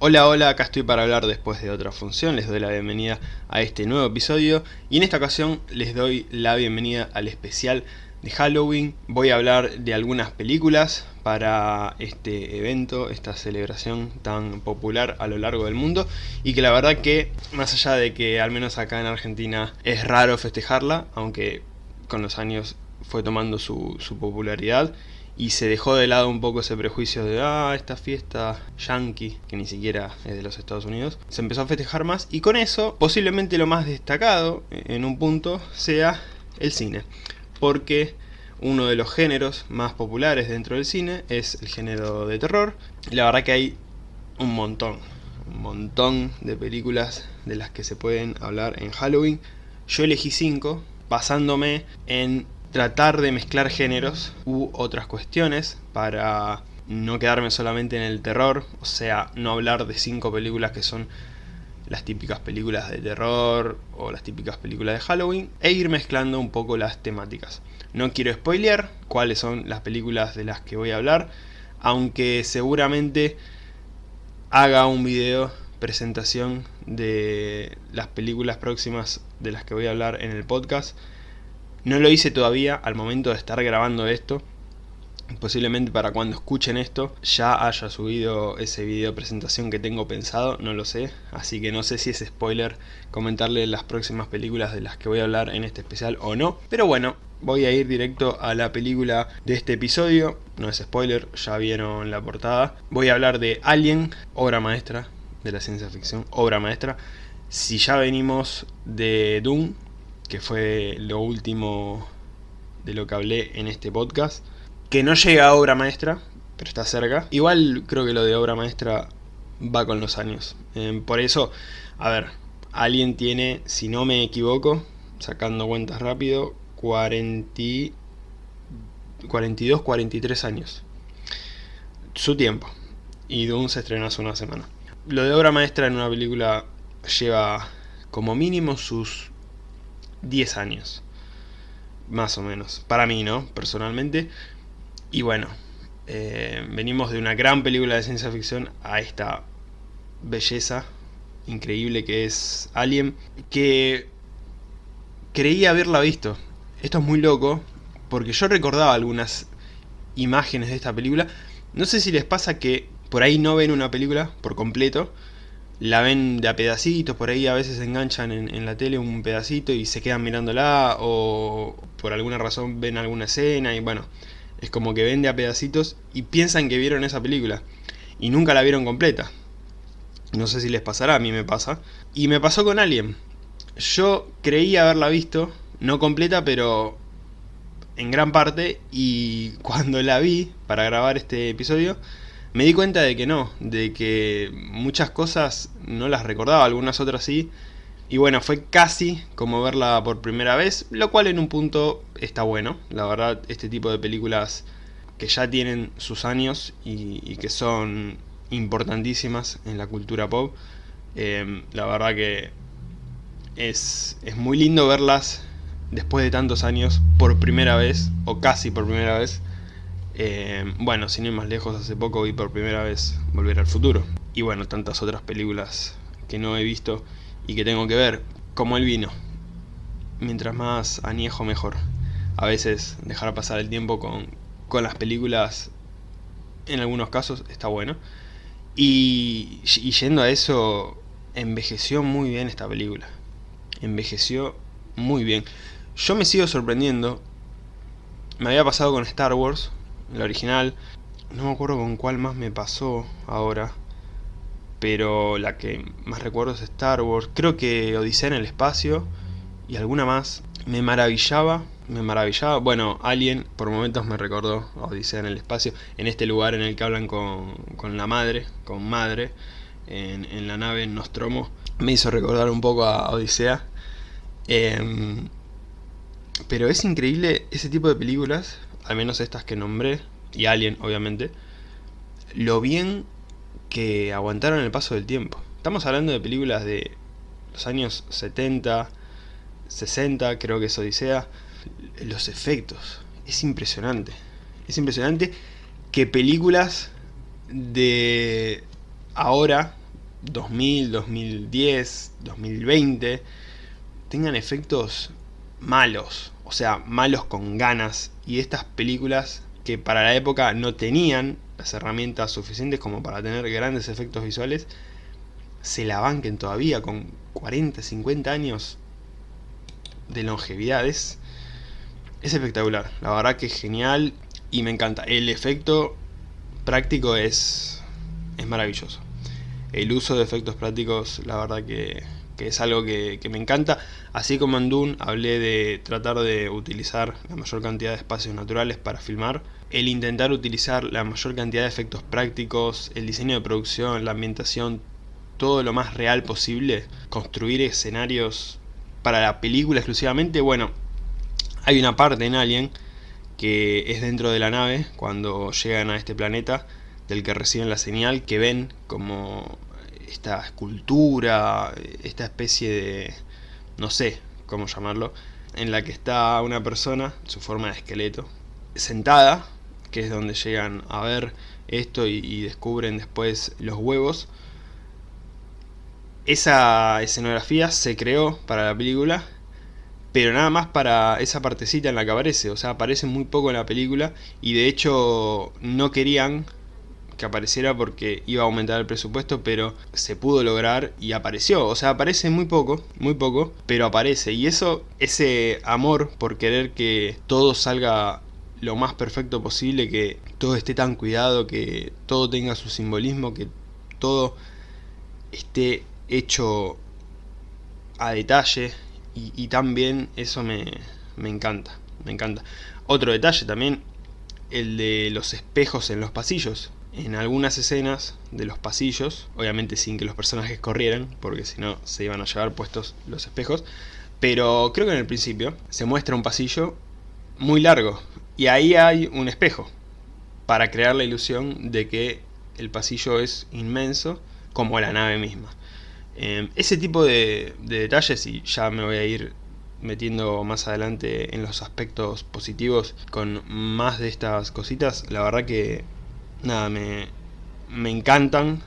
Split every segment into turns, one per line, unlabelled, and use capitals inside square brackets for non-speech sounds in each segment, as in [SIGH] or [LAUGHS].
Hola, hola, acá estoy para hablar después de otra función, les doy la bienvenida a este nuevo episodio y en esta ocasión les doy la bienvenida al especial de Halloween. Voy a hablar de algunas películas para este evento, esta celebración tan popular a lo largo del mundo y que la verdad que, más allá de que al menos acá en Argentina es raro festejarla, aunque con los años fue tomando su, su popularidad y se dejó de lado un poco ese prejuicio de ah, esta fiesta yankee, que ni siquiera es de los Estados Unidos, se empezó a festejar más y con eso posiblemente lo más destacado en un punto sea el cine, porque uno de los géneros más populares dentro del cine es el género de terror, y la verdad que hay un montón, un montón de películas de las que se pueden hablar en Halloween, yo elegí cinco basándome en tratar de mezclar géneros u otras cuestiones para no quedarme solamente en el terror, o sea, no hablar de cinco películas que son las típicas películas de terror o las típicas películas de Halloween, e ir mezclando un poco las temáticas. No quiero spoilear cuáles son las películas de las que voy a hablar, aunque seguramente haga un video presentación de las películas próximas de las que voy a hablar en el podcast, no lo hice todavía al momento de estar grabando esto. Posiblemente para cuando escuchen esto ya haya subido ese video presentación que tengo pensado, no lo sé. Así que no sé si es spoiler comentarle las próximas películas de las que voy a hablar en este especial o no. Pero bueno, voy a ir directo a la película de este episodio. No es spoiler, ya vieron la portada. Voy a hablar de Alien, obra maestra de la ciencia ficción, obra maestra. Si ya venimos de Doom, que fue lo último de lo que hablé en este podcast, que no llega a obra maestra, pero está cerca. Igual creo que lo de obra maestra va con los años. Eh, por eso, a ver, alguien tiene, si no me equivoco, sacando cuentas rápido, 40, 42, 43 años. Su tiempo. Y Doom se estrenó hace una semana. Lo de obra maestra en una película lleva como mínimo sus 10 años. Más o menos. Para mí, ¿no? Personalmente. Y bueno, eh, venimos de una gran película de ciencia ficción a esta belleza increíble que es Alien, que creí haberla visto. Esto es muy loco, porque yo recordaba algunas imágenes de esta película. No sé si les pasa que por ahí no ven una película por completo, la ven de a pedacitos, por ahí a veces enganchan en, la tele un pedacito y se quedan mirándola o por alguna razón ven alguna escena y bueno, es como que ven de a pedacitos y piensan que vieron esa película y nunca la vieron completa. No sé si les pasará, a mí me pasa. Y me pasó con Alien. Yo creí haberla visto, no completa, pero en gran parte, y [LAUGHS] cuando la vi para grabar este episodio, me di cuenta de que no, de que muchas cosas no las recordaba, algunas otras sí. Y bueno, fue casi como verla por primera vez, lo cual en un punto está bueno. La verdad, este tipo de películas que ya tienen sus años y, que son importantísimas en la cultura pop, eh, la verdad que es, es muy lindo verlas después de tantos años por primera vez, o casi por primera vez, eh, bueno, sin ir más lejos, hace poco vi por primera vez Volver al Futuro. Y bueno, tantas otras películas que no he visto y que tengo que ver, como el vino. Mientras más añejo, mejor. A veces dejar pasar el tiempo con, con las películas, en algunos casos, está bueno. Y, y yendo a eso, envejeció muy bien esta película. Envejeció muy bien. Yo me sigo sorprendiendo. Me había pasado con Star Wars, la original. No me acuerdo con cuál más me pasó ahora. Pero la que más recuerdo es Star Wars. Creo que Odisea en el espacio. Y alguna más. Me maravillaba. Me maravillaba. Bueno, Alien por momentos me recordó a Odisea en el espacio. En este lugar en el que hablan con, con la madre. Con madre. En, en, la nave Nostromo. Me hizo recordar un poco a Odisea. Em, pero es increíble ese tipo de películas al menos estas que nombré, y Alien obviamente, lo bien que aguantaron el paso del tiempo. Estamos hablando de películas de los años 70, 60, creo que es Odisea. Los efectos, es impresionante. Es impresionante que películas de ahora, 2000, 2010, 2020 tengan efectos malos, o sea, malos con ganas, y estas películas que para la época no tenían las herramientas suficientes como para tener grandes efectos visuales, se la banquen todavía con 40, 50 años de longevidad. Es, espectacular, la verdad que es genial y me encanta. El efecto práctico es, es maravilloso. El uso de efectos prácticos, la verdad que, es algo que, que, me encanta. Así como en Dune hablé de tratar de utilizar la mayor cantidad de espacios naturales para filmar, el intentar utilizar la mayor cantidad de efectos prácticos, el diseño de producción, la ambientación, todo lo más real posible, construir escenarios para la película exclusivamente, bueno, hay una parte en Alien que es dentro de la nave, cuando llegan a este planeta, del que reciben la señal, que ven como esta escultura, esta especie de, no sé cómo llamarlo, en la que está una persona, su forma de esqueleto, sentada, que es donde llegan a ver esto y, descubren después los huevos, esa escenografía se creó para la película, pero nada más para esa partecita en la que aparece, o sea, aparece muy poco en la película y de hecho no querían que apareciera porque iba a aumentar el presupuesto, pero se pudo lograr y apareció. O sea, aparece muy poco, muy poco, pero aparece. Y eso, ese amor por querer que todo salga lo más perfecto posible, que todo esté tan cuidado, que todo tenga su simbolismo, que todo esté hecho a detalle y, también eso me, me encanta, me encanta. Otro detalle también, el de los espejos en los pasillos. En algunas escenas de los pasillos, obviamente sin que los personajes corrieran, porque si no se iban a llevar puestos los espejos, pero creo que en el principio se muestra un pasillo muy largo y ahí hay un espejo para crear la ilusión de que el pasillo es inmenso como la nave misma. Em, ese tipo de, detalles, y ya me voy a ir metiendo más adelante en los aspectos positivos con más de estas cositas, la verdad que nada, me, me encantan,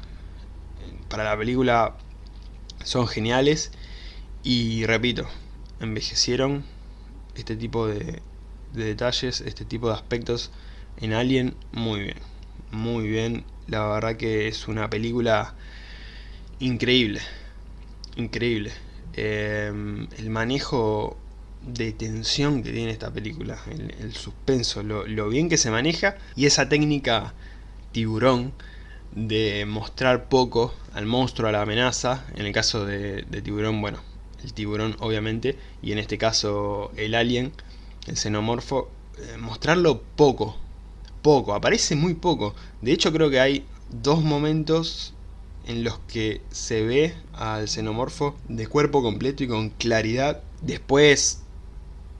para la película son geniales. Y repito, envejecieron este tipo de, de detalles, este tipo de aspectos en Alien muy bien, muy bien, la verdad que es una película increíble increíble. Em, el manejo de tensión que tiene esta película, el, suspenso, lo, bien que se maneja y esa técnica tiburón de mostrar poco al monstruo, a la amenaza, en el caso de, tiburón, bueno, el tiburón obviamente, y en este caso el alien, el xenomorfo, eh, mostrarlo poco, poco, aparece muy poco, de hecho creo que hay dos momentos en los que se ve al xenomorfo de cuerpo completo y con claridad. Después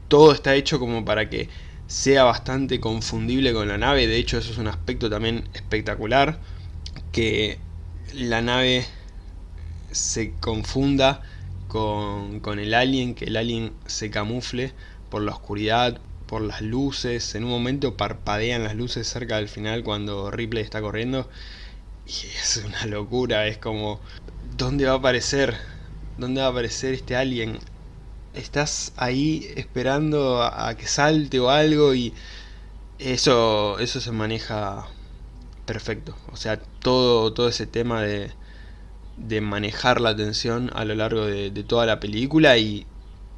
todo está hecho como para que sea bastante confundible con la nave, de hecho eso es un aspecto también espectacular, que la nave se confunda con, con el alien, que el alien se camufle por la oscuridad, por las luces, en un momento parpadean las luces cerca del final cuando Ripley está corriendo y es una locura, es como... ¿Dónde va a aparecer? ¿Dónde va a aparecer este alien? Estás ahí esperando a, que salte o algo y... Eso, eso se maneja perfecto. O sea, todo, todo ese tema de, de manejar la atención a lo largo de, de, toda la película y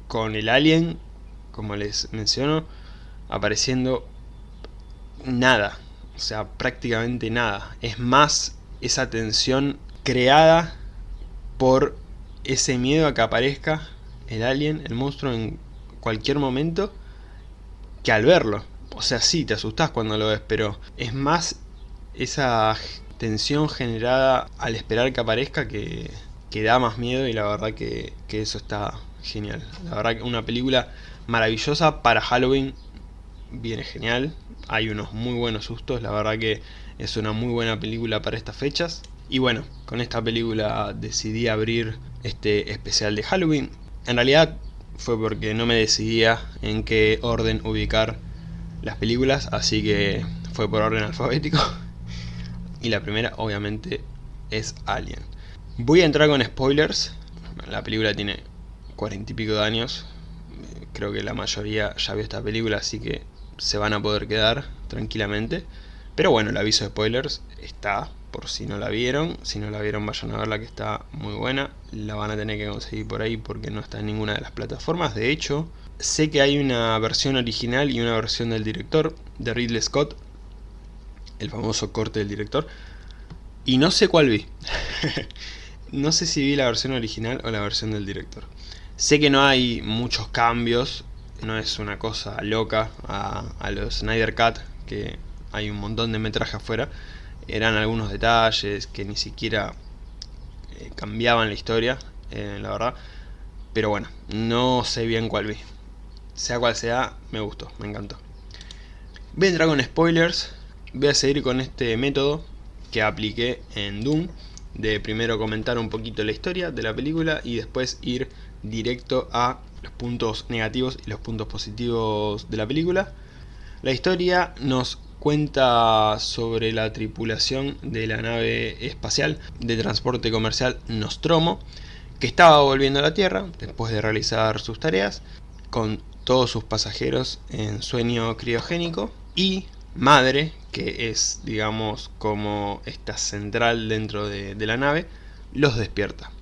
con el alien, como les menciono, apareciendo nada. O sea, prácticamente nada. Es más esa tensión creada por ese miedo a que aparezca el alien, el monstruo en cualquier momento, que al verlo. O sea, sí, te asustás cuando lo ves, pero es más esa tensión generada al esperar que aparezca que, que da más miedo y la verdad que, que eso está genial. La verdad que una película maravillosa para Halloween viene genial. Hay unos muy buenos sustos, la verdad que es una muy buena película para estas fechas. Y bueno, con esta película decidí abrir este especial de Halloween. En realidad fue porque no me decidía en qué orden ubicar las películas, así que fue por orden alfabético. [LAUGHS] Y la primera obviamente es Alien. Voy a entrar con spoilers. La película tiene cuarenta y pico de años. Creo que la mayoría ya vio esta película, así que se van a poder quedar tranquilamente. Pero bueno, el aviso de spoilers está, por si no la vieron. Si no la vieron, vayan a verla que está muy buena. La van a tener que conseguir por ahí porque no está en ninguna de las plataformas. De hecho, sé que hay una versión original y una versión del director, de Ridley Scott. El famoso corte del director. Y no sé cuál vi. [LAUGHS] no sé si vi la versión original o la versión del director. Sé que no hay muchos cambios. No es una cosa loca a, a los Snyder Cut. Que hay un montón de metraje afuera. Eran algunos detalles que ni siquiera eh, cambiaban la historia, eh, la verdad. Pero bueno, no sé bien cuál vi. Sea cual sea, me gustó, me encantó. Voy a entrar con spoilers. Voy a seguir con este método que apliqué en Doom. De primero comentar un poquito la historia de la película y después ir directo a los puntos negativos y los puntos positivos de la película. La historia nos cuenta sobre la tripulación de la nave espacial de transporte comercial Nostromo, que estaba volviendo a la Tierra después de realizar sus tareas, con todos sus pasajeros en sueño criogénico, y Madre, que es, digamos, como esta central dentro de, de la nave, los despierta.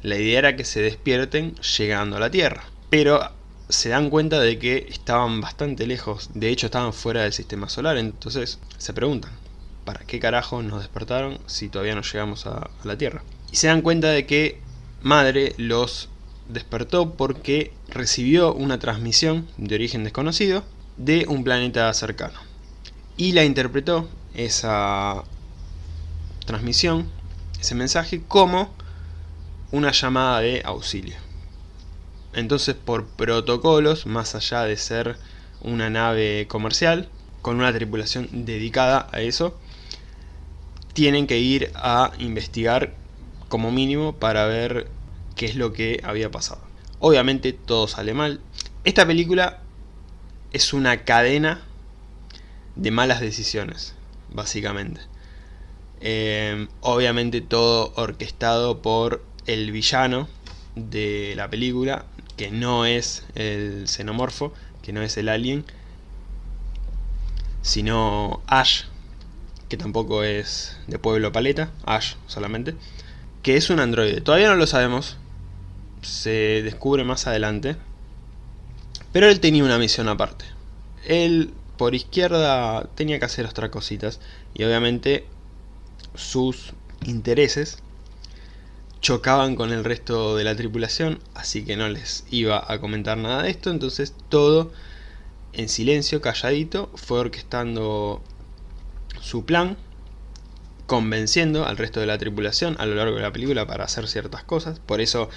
La idea era que se despierten llegando a la Tierra, pero se dan cuenta de que estaban bastante lejos, de hecho estaban fuera del sistema solar, entonces se preguntan, ¿para qué carajo nos despertaron si todavía no llegamos a, a la Tierra? Y se dan cuenta de que Madre los despertó porque recibió una transmisión de origen desconocido de un planeta cercano. Y la interpretó esa transmisión, ese mensaje, como una llamada de auxilio. Entonces por protocolos, más allá de ser una nave comercial, con una tripulación dedicada a eso, tienen que ir a investigar como mínimo para ver qué es lo que había pasado. Obviamente todo sale mal. Esta película es una cadena de malas decisiones, básicamente. Eh, obviamente todo orquestado por el villano de la película, que no es el xenomorfo, que no es el alien, sino Ash, que tampoco es de Pueblo Paleta, Ash solamente, que es un androide. Todavía no lo sabemos, se descubre más adelante, pero él tenía una misión aparte. Él por izquierda tenía que hacer otras cositas y obviamente sus intereses chocaban con el resto de la tripulación, así que no les iba a comentar nada de esto, entonces todo en silencio, calladito, fue orquestando su plan, convenciendo al resto de la tripulación a lo largo de la película para hacer ciertas cosas, por eso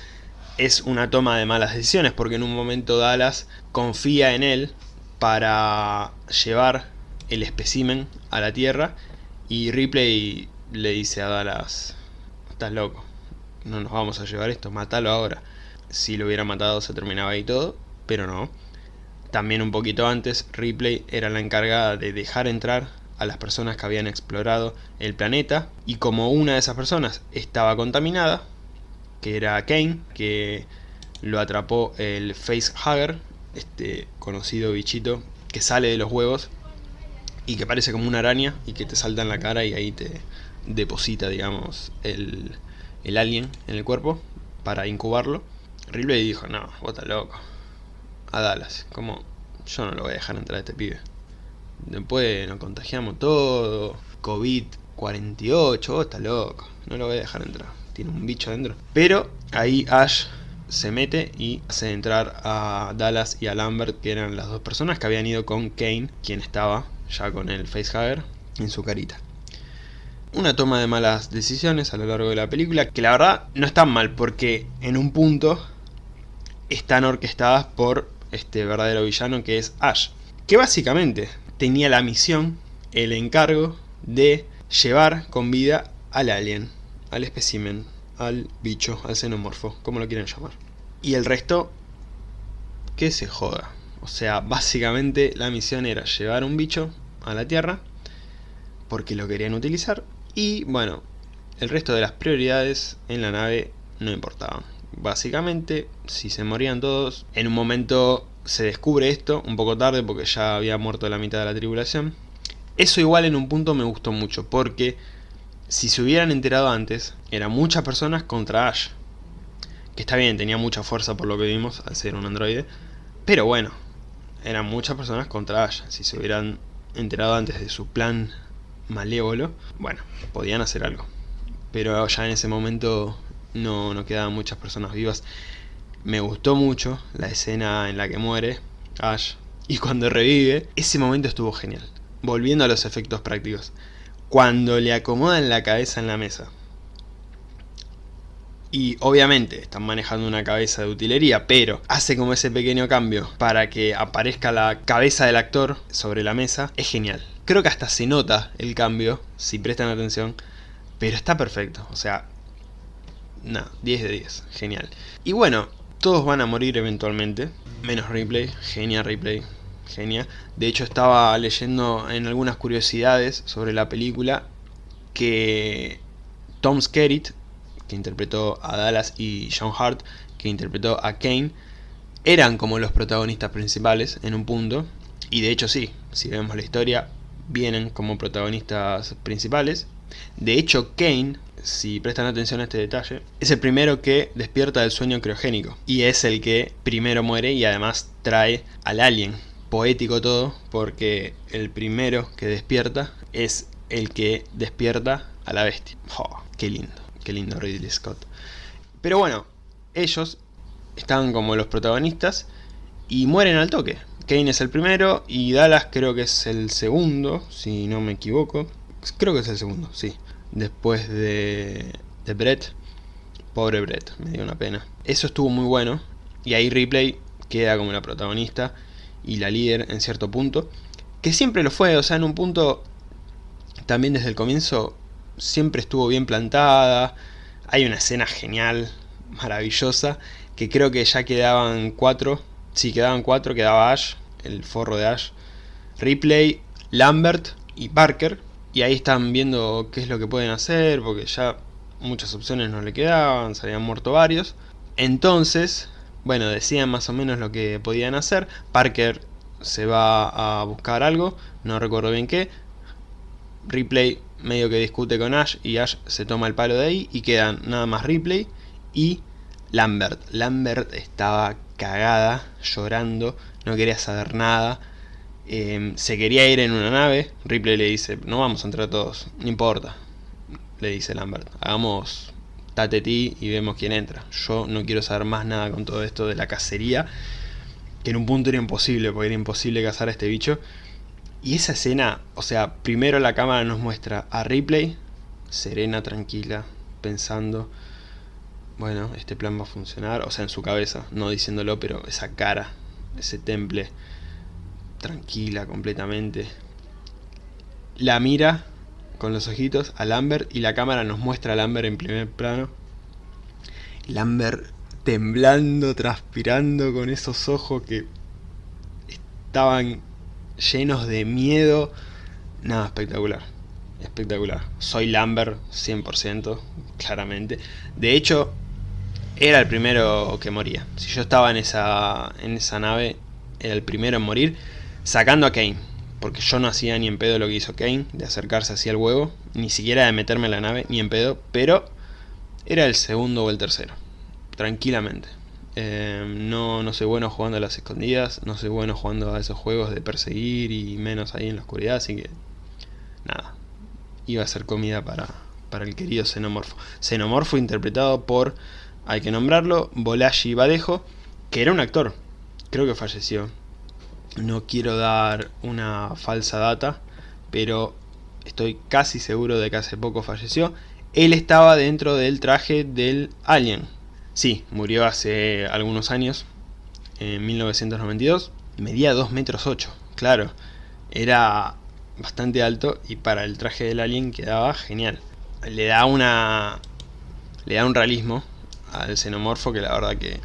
es una toma de malas decisiones, porque en un momento Dallas confía en él para llevar el espécimen a la Tierra y Ripley le dice a Dallas, estás loco, no nos vamos a llevar esto, matalo ahora. Si lo hubiera matado se terminaba ahí todo, pero no. También un poquito antes, Ripley era la encargada de dejar entrar a las personas que habían explorado el planeta y como una de esas personas estaba contaminada, que era Kane, que lo atrapó el facehugger, este conocido bichito que sale de los huevos y que parece como una araña y que te salta en la cara y ahí te deposita, digamos, el, el alien en el cuerpo para incubarlo. Ripley dijo, no, estás loco. A Dallas, como yo no lo voy a dejar entrar a este pibe. Después nos contagiamos todo, COVID-48, vos estás loco, no lo voy a dejar entrar. Tiene un bicho adentro. Pero ahí Ash se mete y hace entrar a Dallas y a Lambert, que eran las dos personas que habían ido con Kane, quien estaba ya con el facehugger en su carita una toma de malas decisiones a lo largo de la película, que la verdad no están mal, porque en un punto están orquestadas por este verdadero villano que es Ash, que básicamente tenía la misión, el encargo de llevar con vida al alien, al espécimen, al bicho, al xenomorfo, como lo quieran llamar. Y el resto, que se joda. O sea, básicamente la misión era llevar un bicho a la Tierra, porque lo querían utilizar, y bueno, el resto de las prioridades en la nave no importaban. Básicamente, si se morían todos, en un momento se descubre esto, un poco tarde porque ya había muerto la mitad de la tribulación. Eso igual en un punto me gustó mucho, porque si se hubieran enterado antes, eran muchas personas contra Ash. Que está bien, tenía mucha fuerza por lo que vimos al ser un androide. Pero bueno, eran muchas personas contra Ash. Si se hubieran enterado antes de su plan malévolo, bueno, podían hacer algo. Pero ya en ese momento no, no quedaban muchas personas vivas. Me gustó mucho la escena en la que muere Ash. Y [LAUGHS] cuando revive, ese momento estuvo genial. Volviendo a los efectos prácticos. Cuando le acomodan la cabeza en la mesa. Y obviamente están manejando una cabeza de utilería, pero hace como ese pequeño cambio para que aparezca la cabeza del actor sobre la mesa. Es genial. Creo que hasta se nota el cambio, si prestan atención. Pero está perfecto, o sea... No, 10 de 10, genial. Y bueno, todos van a morir eventualmente, menos Ripley, genia Ripley, genia. De hecho estaba leyendo en algunas curiosidades sobre la película que Tom Skerritt, que interpretó a Dallas, y John Hart, que interpretó a Kane, eran como los protagonistas principales en un punto. Y de hecho sí, si vemos la historia, vienen como protagonistas principales. De hecho Kane si prestan atención a este detalle, es el primero que despierta del sueño criogénico. Y es el que primero muere y además trae al alien. Poético todo, porque el primero que despierta es el que despierta a la bestia. Qué lindo, qué lindo Ridley Scott. Pero bueno, ellos están como los protagonistas y mueren al toque. Kane es el primero y Dallas creo que es el segundo, si no me equivoco. Creo que es el segundo, sí después de, de Brett. Pobre Brett, me dio una pena. Eso estuvo muy bueno. Y ahí Ripley queda como la protagonista y la líder en cierto punto. Que siempre lo fue, o sea, en un punto también desde el comienzo siempre estuvo bien plantada. Hay una escena genial, maravillosa, que creo que ya quedaban cuatro. Si quedaban cuatro, quedaba Ash, el forro de Ash, Ripley, Lambert y Parker y ahí están viendo qué es lo que pueden hacer, porque ya muchas opciones no le quedaban, se habían muerto varios. Entonces, bueno, decían más o menos lo que podían hacer. Parker se va a buscar algo, no recuerdo bien qué. Ripley medio que discute con Ash y Ash se toma el palo de ahí y quedan nada más Ripley y Lambert. Lambert estaba cagada, llorando, no quería saber nada Em, se quería ir en una nave, Ripley le dice, no vamos a entrar todos, no importa, le dice Lambert, hagamos ti y vemos quién entra. Yo no quiero saber más nada con todo esto de la cacería, que en un punto era imposible, porque era imposible cazar a este bicho. Y esa escena, o sea, primero la cámara nos muestra a Ripley, serena, tranquila, pensando, bueno, este plan va a funcionar, o sea, en su cabeza, no diciéndolo, pero esa cara, ese temple tranquila completamente. La mira con los ojitos a Lambert y la cámara nos muestra a Lambert en primer plano. Lambert temblando, transpirando con esos ojos que estaban llenos de miedo. Nada, espectacular. Espectacular. Soy Lambert 100%, claramente. De hecho, era el primero que moría. Si yo estaba en esa, en esa nave, era el primero en morir. Sacando a Kane, porque yo no hacía ni en pedo lo que hizo Kane, de acercarse hacia el huevo, ni siquiera de meterme en la nave, ni en pedo, pero era el segundo o el tercero, tranquilamente. Eh, no, no soy bueno jugando a las escondidas, no soy bueno jugando a esos juegos de perseguir y menos ahí en la oscuridad, así que nada, iba a ser comida para, para el querido Xenomorfo. Xenomorfo interpretado por, hay que nombrarlo, Bolaji Badejo, que era un actor, creo que falleció, no quiero dar una falsa data, pero estoy casi seguro de que hace poco falleció. Él estaba dentro del traje del Alien. Sí, murió hace algunos años, en 1992. Medía 2 metros 8, claro. Era bastante alto y para el traje del Alien quedaba genial. Le da una... Le da un realismo al xenomorfo que la verdad que...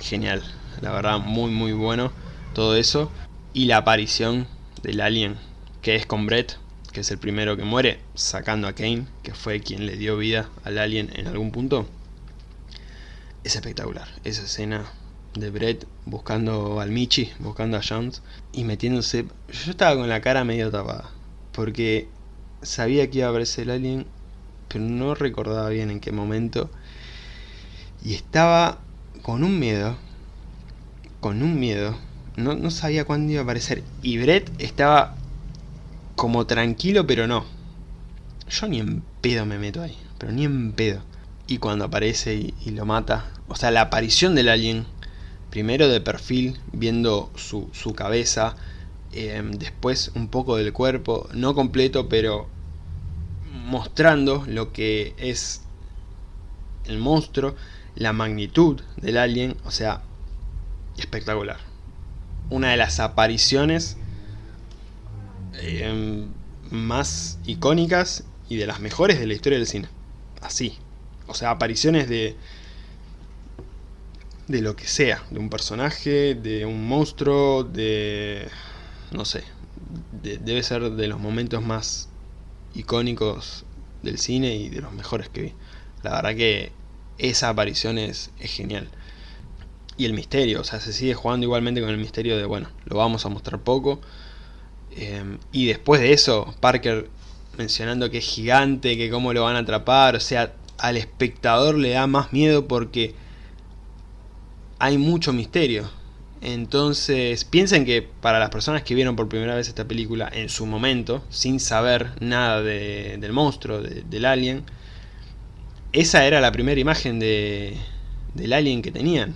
Genial, la verdad muy muy bueno todo eso. Y la aparición del alien, que es con Brett, que es el primero que muere, sacando a Kane, que fue quien le dio vida al alien en algún punto, es espectacular. Esa escena de Brett buscando al Michi, buscando a Jones y metiéndose... Yo estaba con la cara medio tapada, porque sabía que iba a aparecer el alien, pero no recordaba bien en qué momento. Y estaba con un miedo, con un miedo, no, no sabía cuándo iba a aparecer. Y Brett estaba como tranquilo, pero no. Yo ni en pedo me meto ahí, pero ni en pedo. Y cuando aparece y, lo mata, o sea, la aparición del alien, primero de perfil, viendo su, cabeza, em, después un poco del cuerpo, no completo, pero mostrando lo que es el monstruo, la magnitud del alien, o sea, espectacular. Una de las apariciones eh, más icónicas y de las mejores de la historia del cine. Así. O sea, apariciones de de lo que sea, de un personaje, de un monstruo, de... no sé, debe ser de los momentos más icónicos del cine y de los mejores que vi. La verdad que esa aparición es, genial. Y el misterio, o sea, se sigue jugando igualmente con el misterio de, bueno, lo vamos a mostrar poco, Em, y después de eso, Parker mencionando que es gigante, que cómo lo van a atrapar, o sea, al espectador le da más miedo porque hay mucho misterio. Entonces, piensen que para las personas que vieron por primera vez esta película en su momento, sin saber nada del monstruo, del alien, esa era la primera imagen de, del alien que tenían.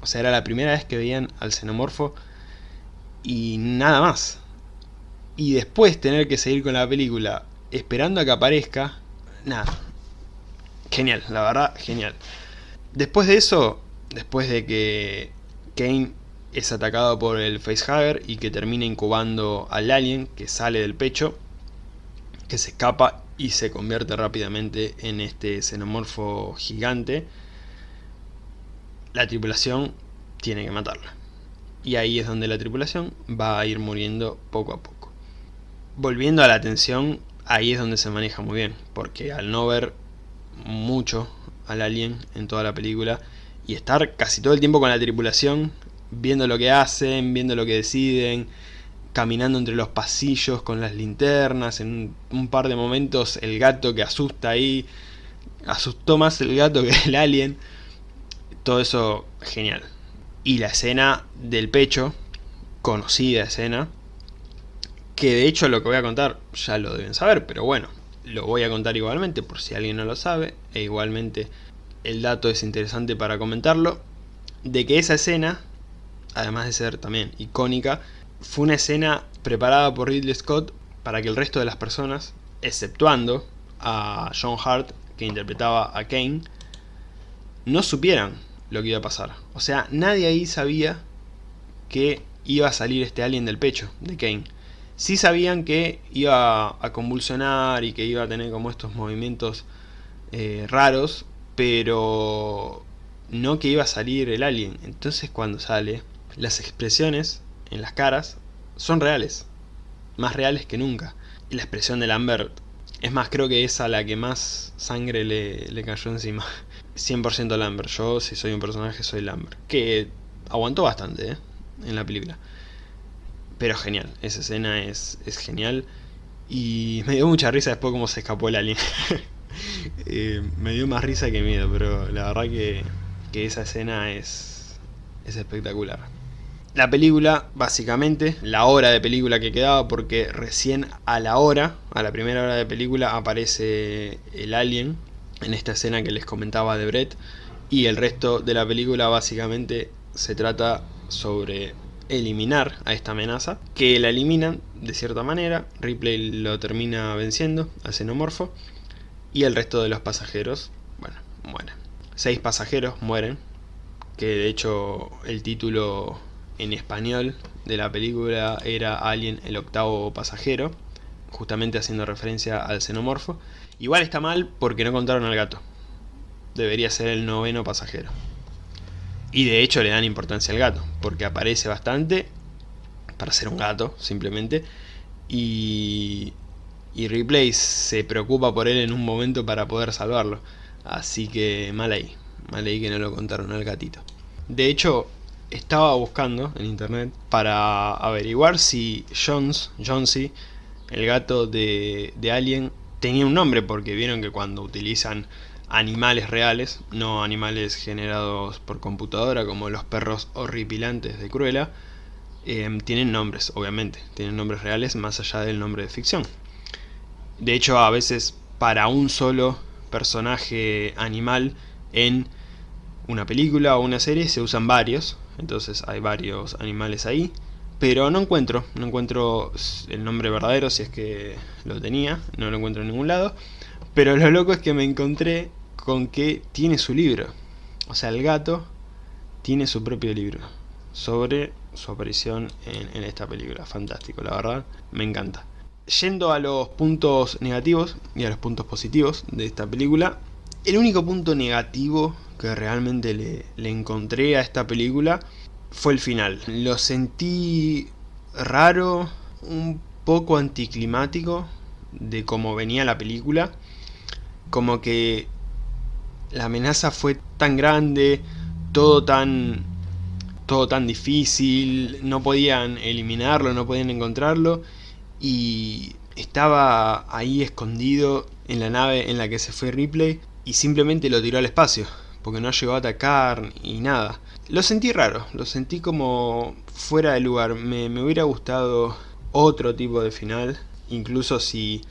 O sea, era la primera vez que veían al xenomorfo y nada más. Y después tener que seguir con la película esperando a que aparezca, nada. Genial, la verdad, genial. Después de eso, después de que Kane es atacado por el facehugger y que termina incubando al alien que sale del pecho, que se escapa y se convierte rápidamente en este xenomorfo gigante, la tripulación tiene que matarla y ahí es donde la tripulación va a ir muriendo poco a poco. Volviendo a la atención, ahí es donde se maneja muy bien, porque al no ver mucho al alien en toda la película y estar casi todo el tiempo con la tripulación, viendo lo que hacen, viendo lo que deciden, caminando entre los pasillos con las linternas, en un par de momentos el gato que asusta ahí, asustó más el gato que el alien, todo eso genial. Y la escena del pecho, conocida escena, que de hecho lo que voy a contar ya lo deben saber, pero bueno, lo voy a contar igualmente por si alguien no lo sabe, e igualmente el dato es interesante para comentarlo, de que esa escena, además de ser también icónica, fue una escena preparada por Ridley Scott para que el resto de las personas, exceptuando a John Hart, que interpretaba a Kane, no supieran lo que iba a pasar. O sea, nadie ahí sabía que iba a salir este alien del pecho de Kane. Sí sabían que iba a convulsionar y que iba a tener como estos movimientos eh, raros, pero no que iba a salir el alien. Entonces cuando sale, las expresiones en las caras son reales, más reales que nunca. Y la expresión de Lambert, es más, creo que es a la que más sangre le, le cayó encima. [LAUGHS] 100% Lambert. Yo, si soy un personaje, soy Lambert. Que aguantó bastante, ¿eh? En la película. Pero genial. Esa escena es, es genial. Y me dio mucha risa después cómo se escapó el alien. [LAUGHS] Eh, me dio más risa que miedo, pero la verdad que, que esa escena es, es espectacular. La película, básicamente, la hora de película que quedaba, porque recién a la hora, a la primera hora de película, aparece el alien en esta escena que les comentaba de Brett y el resto de la película básicamente se trata sobre eliminar a esta amenaza que la eliminan de cierta manera Ripley lo termina venciendo al xenomorfo y el resto de los pasajeros bueno mueren seis pasajeros mueren que de hecho el título en español de la película era Alien el octavo pasajero justamente haciendo referencia al xenomorfo Igual está mal porque no contaron al gato. Debería ser el noveno pasajero. Y de hecho le dan importancia al gato, porque aparece bastante, para ser un gato, simplemente, y, y Ripley se preocupa por él en un momento para poder salvarlo. Así que mal ahí, mal ahí que no lo contaron al gatito. De hecho, estaba buscando en internet para averiguar si Jones, Jonesy, el gato de, de Alien, tenía un nombre, porque vieron que cuando utilizan animales reales, no animales generados por computadora como los perros horripilantes de Cruella, em, tienen nombres, obviamente, tienen nombres reales más allá del nombre de ficción. De hecho, a veces para un solo personaje animal en una película o una serie se usan varios, entonces hay varios animales ahí, pero no encuentro, no encuentro el nombre verdadero si es que lo tenía, no lo encuentro en ningún lado, pero lo loco es que me encontré con que tiene su libro, o sea el gato tiene su propio libro sobre su aparición en, esta película, fantástico la verdad, me encanta. Yendo a los puntos negativos y a los puntos positivos de esta película, el único punto negativo que realmente le, le encontré a esta película fue el final. Lo sentí raro, un poco anticlimático de cómo venía la película. Como que la amenaza fue tan grande, todo tan todo tan difícil, no podían eliminarlo, no podían encontrarlo y estaba ahí escondido en la nave en la que se fue Ripley y simplemente lo tiró al espacio porque no llegó a atacar y nada. Lo sentí raro, lo sentí como fuera de lugar. Me, hubiera gustado otro tipo de final, incluso si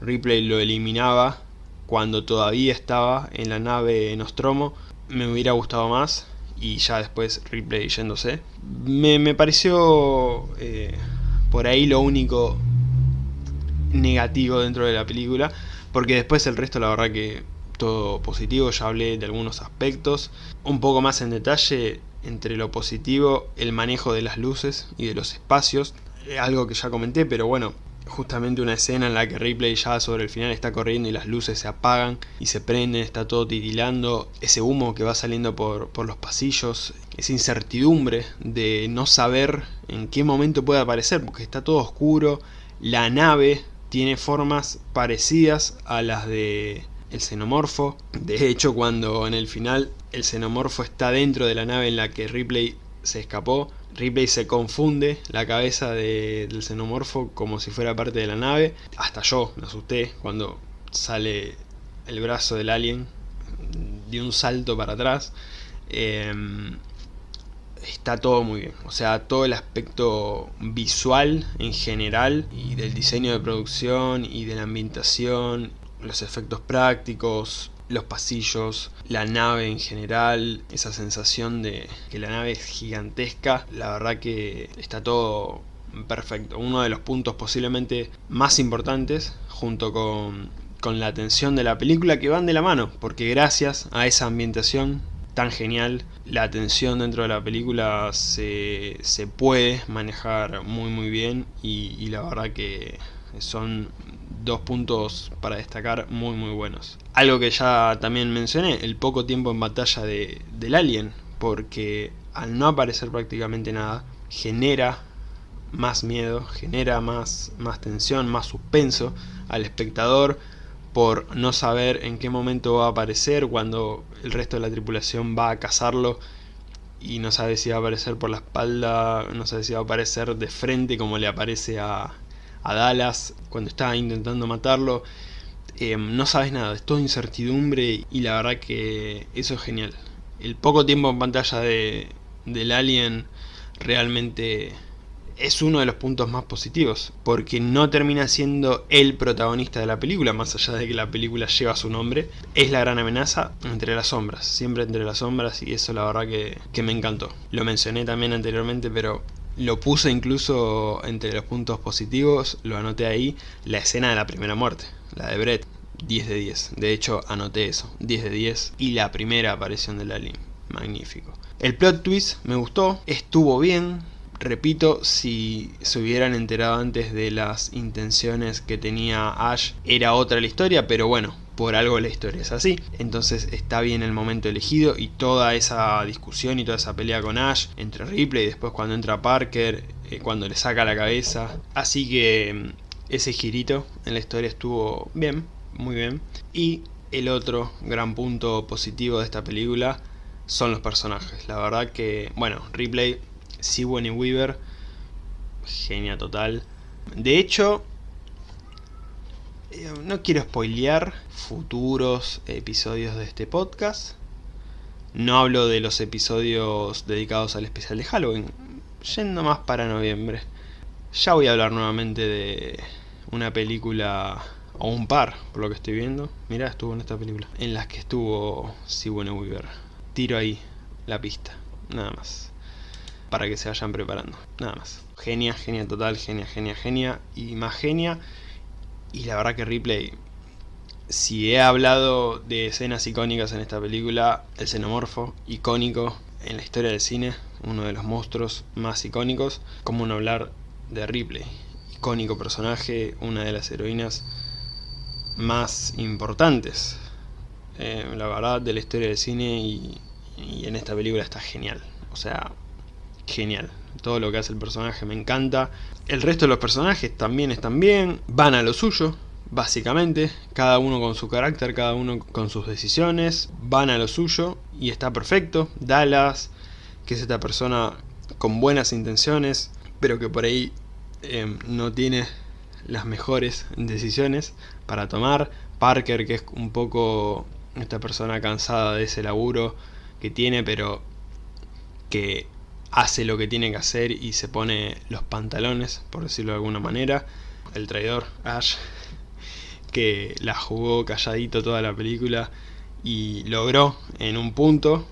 Ripley lo eliminaba cuando todavía estaba en la nave Nostromo, me hubiera gustado más y ya después Ripley yéndose. Me, pareció eh, por ahí lo único negativo dentro de la película, porque después el resto la verdad que todo positivo, ya hablé de algunos aspectos. Un poco más en detalle, entre lo positivo, el manejo de las luces y de los espacios, eh, algo que ya comenté, pero bueno, justamente una escena en la que Ripley ya sobre el final está corriendo y las luces se apagan y se prenden, está todo titilando, ese humo que va saliendo por, por los pasillos, esa incertidumbre de no saber en qué momento puede aparecer, porque está todo oscuro, la nave tiene formas parecidas a las de el xenomorfo. De hecho, cuando en el final el xenomorfo está dentro de la nave en la que Ripley se escapó, Ripley se confunde la cabeza del xenomorfo como si fuera parte de la nave. Hasta yo me asusté cuando sale el brazo del alien de un salto para atrás. Em, está todo muy bien. O sea, todo el aspecto visual en general y del diseño de producción y de la ambientación los efectos prácticos, los pasillos, la nave en general, esa sensación de que la nave es gigantesca, la verdad que está todo perfecto. Uno de los puntos posiblemente más importantes, junto con, con la atención de la película, que van de la mano, porque gracias a esa ambientación tan genial, la atención dentro de la película se, se puede manejar muy muy bien y, y la verdad que son dos puntos para destacar muy muy buenos. Algo que ya también mencioné, el poco tiempo en batalla de, del alien, porque al no aparecer prácticamente nada, genera más miedo, genera más, más tensión, más suspenso al espectador por no saber en qué momento va a aparecer cuando el resto de la tripulación va a cazarlo y no sabe si va a aparecer por la espalda, no sabe si va a aparecer de frente como le aparece a, a Dallas cuando está intentando matarlo. Eh, no sabes nada, es toda incertidumbre y la verdad que eso es genial. El poco tiempo en pantalla de, del Alien realmente es uno de los puntos más positivos, porque no termina siendo el protagonista de la película, más allá de que la película lleva su nombre, es la gran amenaza entre las sombras, siempre entre las sombras y eso la verdad que, que me encantó. Lo mencioné también anteriormente, pero lo puse incluso entre los puntos positivos, lo anoté ahí, la escena de la primera muerte, la de Brett, 10 de 10. De hecho, anoté eso, 10 de 10. Y la primera aparición del alien, magnífico. El plot twist me gustó, estuvo bien. Repito, si se hubieran enterado antes de las intenciones que tenía Ash, era otra la historia, pero bueno, por algo la historia es así. Entonces está bien el momento elegido y toda esa discusión y toda esa pelea con Ash entre Ripley y después cuando entra Parker, eh, cuando le saca la cabeza. Así que ese girito en la historia estuvo bien, muy bien. Y el otro gran punto positivo de esta película son los personajes. La verdad que, bueno, Ripley, Sigourney Weaver, genia total. De hecho, eh, no quiero spoilear futuros episodios de este podcast. No hablo de los episodios dedicados al especial de Halloween, yendo más para noviembre. Ya voy a hablar nuevamente de una película, o un par, por lo que estoy viendo. Mirá, estuvo en esta película. En las que estuvo Sigourney Weaver. Tiro ahí la pista, nada más. Para que se vayan preparando, nada más. Genia, genia total, genia, genia, genia. Y más genia. Y la verdad que Ripley si he hablado de escenas icónicas en esta película, el xenomorfo, icónico en la historia del cine, uno de los monstruos más icónicos, como no hablar de Ripley, icónico personaje, una de las heroínas más importantes, eh, la verdad, de la historia del cine y, y en esta película está genial, o sea, genial. Todo lo que hace el personaje me encanta. El resto de los personajes también están bien, van a lo suyo, básicamente, cada uno con su carácter, cada uno con sus decisiones, van a lo suyo y está perfecto. Dallas, que es esta persona con buenas intenciones, pero que por ahí em, no tiene las mejores decisiones para tomar. Parker, que es un poco esta persona cansada de ese laburo que tiene, pero que hace lo que tiene que hacer y se pone los pantalones, por decirlo de alguna manera. El traidor, Ash, que la jugó calladito toda la película y logró en un punto,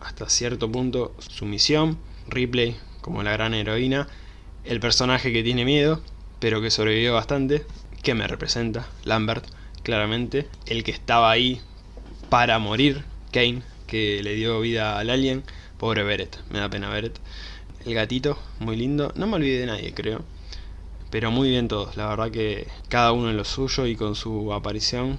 hasta cierto punto, su misión. Ripley como la gran heroína, el personaje que tiene miedo, pero que sobrevivió bastante, que me representa, Lambert, claramente, el que estaba ahí para morir, Kane, que le dio vida al alien, pobre Beret, me da pena Beret. El gatito, muy lindo, no me olvidé de nadie creo, pero muy bien todos, la verdad que cada uno en lo suyo y con su aparición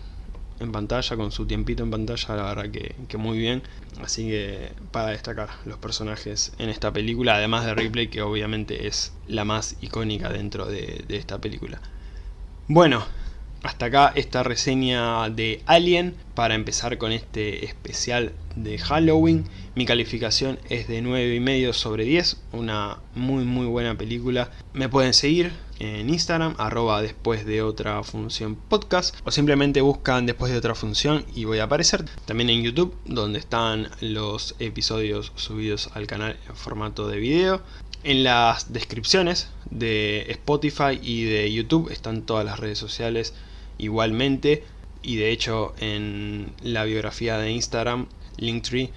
en pantalla, con su tiempito en pantalla, la verdad que, muy bien. Así que para destacar los personajes en esta película, además de Ripley, que obviamente es la más icónica dentro de, de esta película. Bueno, hasta acá esta reseña de Alien para empezar con este especial de Halloween. Mi calificación es de 9,5 sobre 10, una muy muy buena película. Me pueden seguir en Instagram, arroba después de otra función podcast, o simplemente buscan después de otra función y voy a aparecer. También en YouTube, donde están los episodios subidos al canal en formato de video. En las descripciones de Spotify y de YouTube están todas las redes sociales igualmente y de hecho en la biografía de Instagram, Linktree,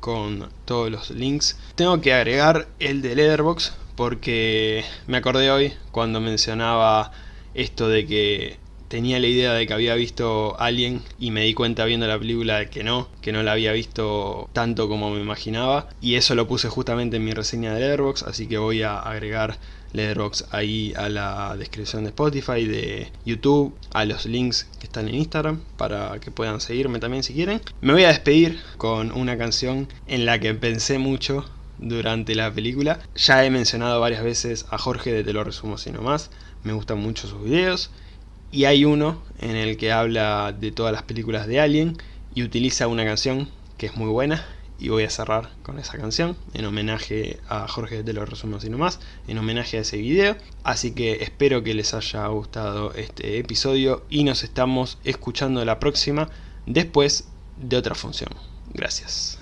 con todos los links. Tengo que agregar el de Letterboxd porque me acordé hoy cuando mencionaba esto de que tenía la idea de que había visto Alien y me di cuenta viendo la película de que no, que no la había visto tanto como me imaginaba y eso lo puse justamente en mi reseña de Letterboxd, así que voy a agregar Letterboxd ahí a la descripción de Spotify, de YouTube, a los links que están en Instagram para que puedan seguirme también si quieren. Me voy a despedir con una canción en la que pensé mucho durante la película. Ya he mencionado varias veces a Jorge de Te lo resumo sino más, me gustan mucho sus videos y hay uno en el que habla de todas las películas de Alien y utiliza una canción que es muy buena y voy a cerrar con esa canción en homenaje a Jorge de los resumos y no más, en homenaje a ese video. Así que espero que les haya gustado este episodio y nos estamos escuchando la próxima después de otra función. Gracias.